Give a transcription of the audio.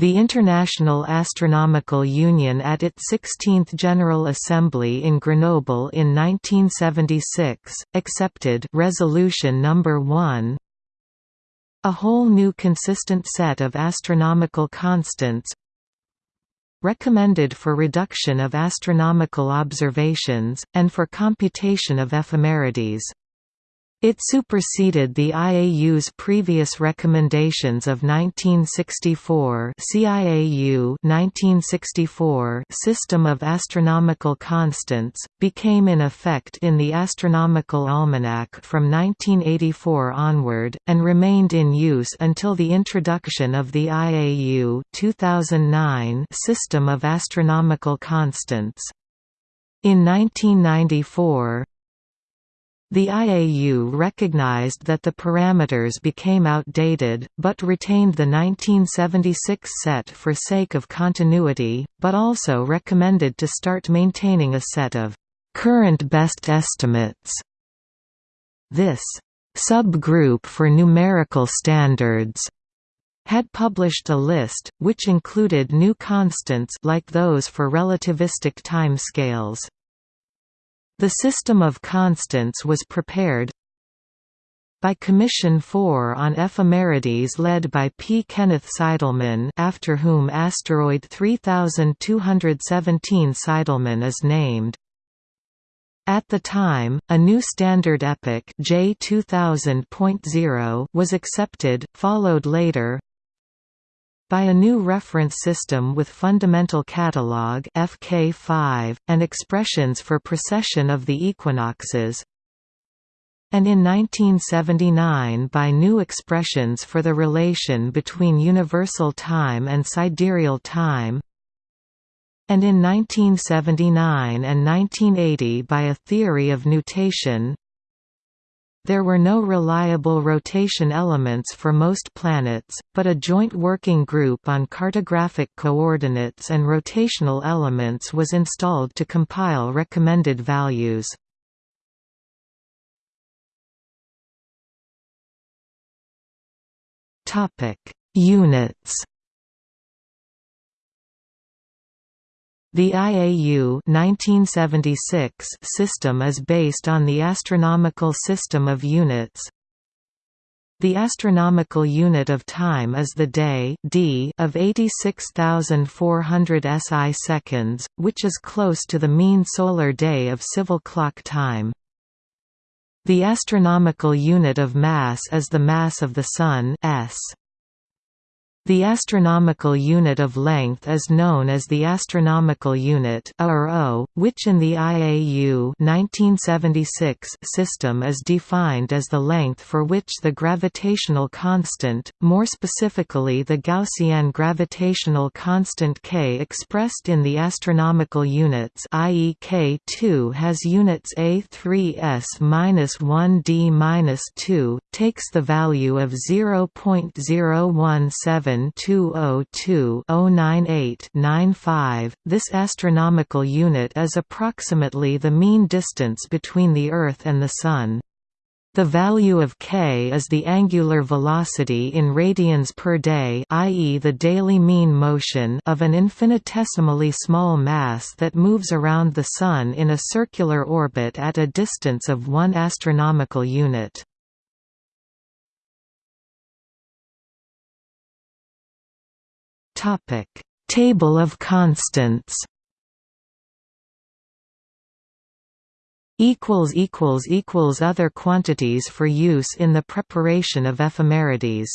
The International Astronomical Union at its 16th General Assembly in Grenoble in 1976, accepted Resolution No. 1 a whole new consistent set of astronomical constants recommended for reduction of astronomical observations, and for computation of ephemerides. It superseded the IAU's previous recommendations of 1964 CIAU 1964 system of astronomical constants, became in effect in the Astronomical Almanac from 1984 onward, and remained in use until the introduction of the IAU 2009 system of astronomical constants. In 1994, the IAU recognized that the parameters became outdated, but retained the 1976 set for sake of continuity, but also recommended to start maintaining a set of current best estimates. This subgroup for numerical standards had published a list, which included new constants like those for relativistic timescales. The system of constants was prepared by Commission 4 on Ephemerides led by P. Kenneth Seidelmann after whom asteroid 3217 Seidelmann is named. At the time, a new standard epoch J 2000.0 was accepted, followed later by a new reference system with fundamental catalog FK5, and expressions for precession of the equinoxes. And in 1979 by new expressions for the relation between universal time and sidereal time. And in 1979 and 1980 by a theory of nutation there were no reliable rotation elements for most planets, but a joint working group on cartographic coordinates and rotational elements was installed to compile recommended values. Units The IAU 1976 system is based on the astronomical system of units. The astronomical unit of time is the day d of 86,400 SI seconds, which is close to the mean solar day of civil clock time. The astronomical unit of mass is the mass of the Sun s. The astronomical unit of length is known as the astronomical unit which in the IAU 1976 system is defined as the length for which the gravitational constant, more specifically the Gaussian gravitational constant k expressed in the astronomical units i.e. k2 has units a3s-1d-2, takes the value of 0.017 7 This astronomical unit is approximately the mean distance between the Earth and the Sun. The value of k is the angular velocity in radians per day i.e. the daily mean motion of an infinitesimally small mass that moves around the Sun in a circular orbit at a distance of 1 astronomical unit. Topic: Table of constants. Equals equals equals other quantities for use in the preparation of ephemerides.